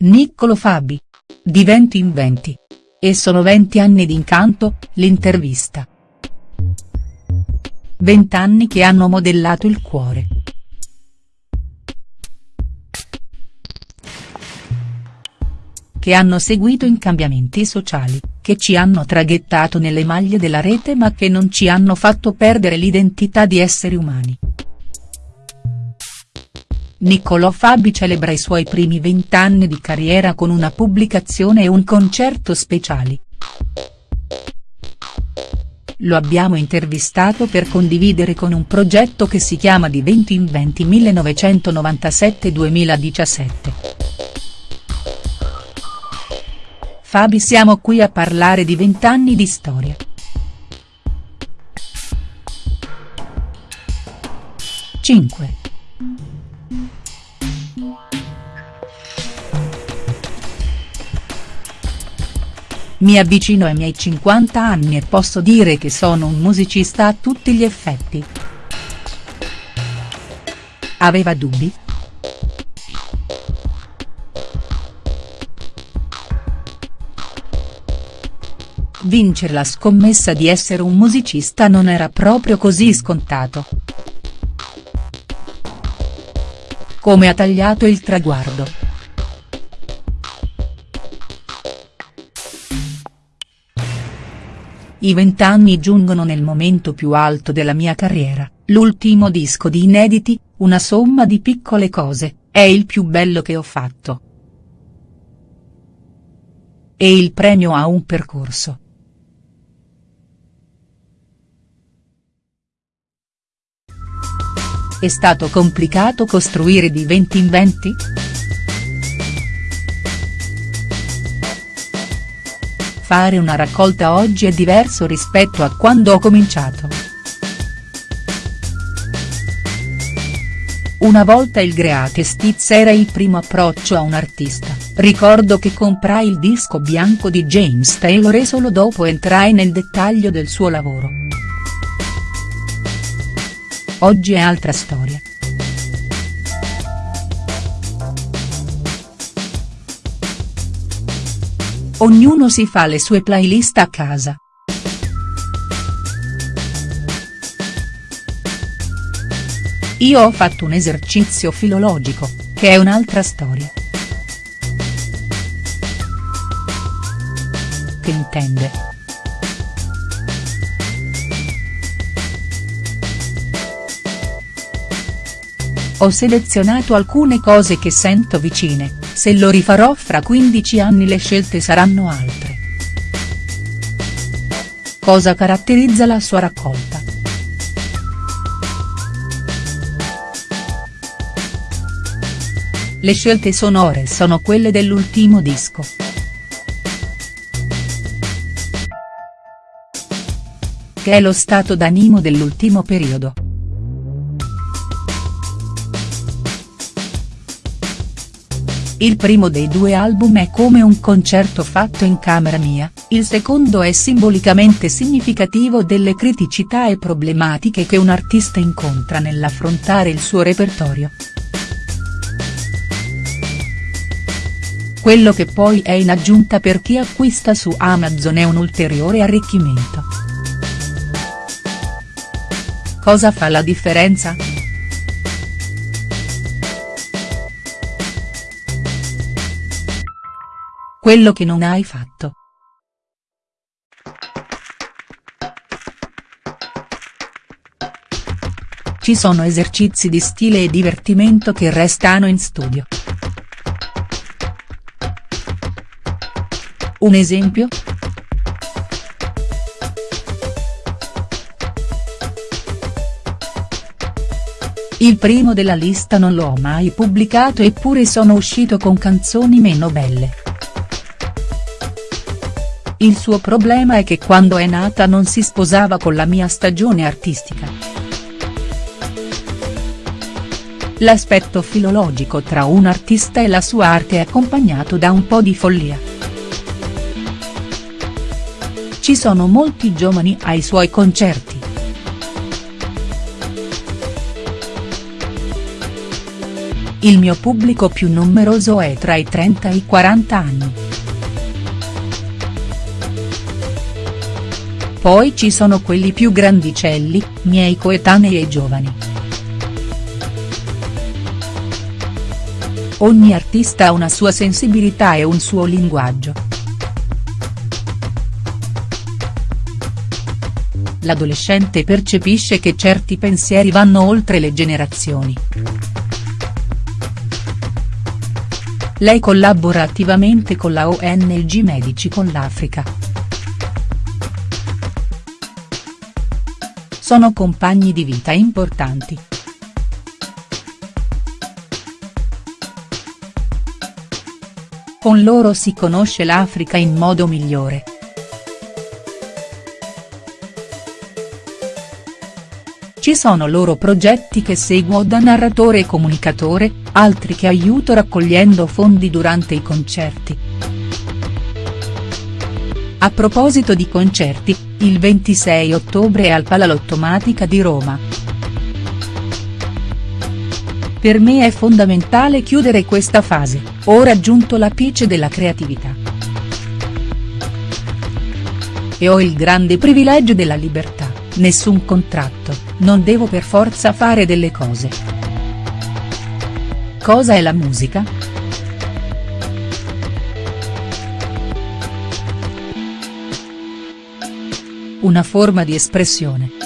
Niccolo Fabi. Di venti in venti. E sono venti anni di incanto, l'intervista. Vent'anni che hanno modellato il cuore. Che hanno seguito in cambiamenti sociali, che ci hanno traghettato nelle maglie della rete ma che non ci hanno fatto perdere l'identità di esseri umani. Niccolò Fabi celebra i suoi primi vent'anni di carriera con una pubblicazione e un concerto speciali. Lo abbiamo intervistato per condividere con un progetto che si chiama Di 20 in 20 1997-2017. Fabi siamo qui a parlare di vent'anni di storia. Cinque. Mi avvicino ai miei 50 anni e posso dire che sono un musicista a tutti gli effetti. Aveva dubbi?. Vincere la scommessa di essere un musicista non era proprio così scontato. Come ha tagliato il traguardo. I vent'anni giungono nel momento più alto della mia carriera, l'ultimo disco di inediti, una somma di piccole cose, è il più bello che ho fatto. E il premio a un percorso. È stato complicato costruire di 20 in 20?. Fare una raccolta oggi è diverso rispetto a quando ho cominciato. Una volta il Greatest Hits era il primo approccio a un artista, ricordo che comprai il disco bianco di James Taylor e solo dopo entrai nel dettaglio del suo lavoro. Oggi è altra storia. Ognuno si fa le sue playlist a casa. Io ho fatto un esercizio filologico, che è un'altra storia. Che intende?. Ho selezionato alcune cose che sento vicine, se lo rifarò fra 15 anni le scelte saranno altre. Cosa caratterizza la sua raccolta?. Le scelte sonore sono quelle dell'ultimo disco. Che è lo stato d'animo dell'ultimo periodo. Il primo dei due album è come un concerto fatto in camera mia, il secondo è simbolicamente significativo delle criticità e problematiche che un artista incontra nell'affrontare il suo repertorio. Quello che poi è in aggiunta per chi acquista su Amazon è un ulteriore arricchimento. Cosa fa la differenza?. Quello che non hai fatto. Ci sono esercizi di stile e divertimento che restano in studio. Un esempio?. Il primo della lista non l'ho mai pubblicato eppure sono uscito con canzoni meno belle. Il suo problema è che quando è nata non si sposava con la mia stagione artistica. L'aspetto filologico tra un artista e la sua arte è accompagnato da un po' di follia. Ci sono molti giovani ai suoi concerti. il mio pubblico più numeroso è tra i 30 e i 40 anni. Poi ci sono quelli più grandicelli, miei coetanei e giovani. Ogni artista ha una sua sensibilità e un suo linguaggio. L'adolescente percepisce che certi pensieri vanno oltre le generazioni. Lei collabora attivamente con la ONG Medici con l'Africa. Sono compagni di vita importanti. Con loro si conosce l'Africa in modo migliore. Ci sono loro progetti che seguo da narratore e comunicatore, altri che aiuto raccogliendo fondi durante i concerti. A proposito di concerti, il 26 ottobre al Palalottomatica di Roma. Per me è fondamentale chiudere questa fase, ho raggiunto l'apice della creatività. E ho il grande privilegio della libertà, nessun contratto, non devo per forza fare delle cose. Cosa è la musica?. Una forma di espressione.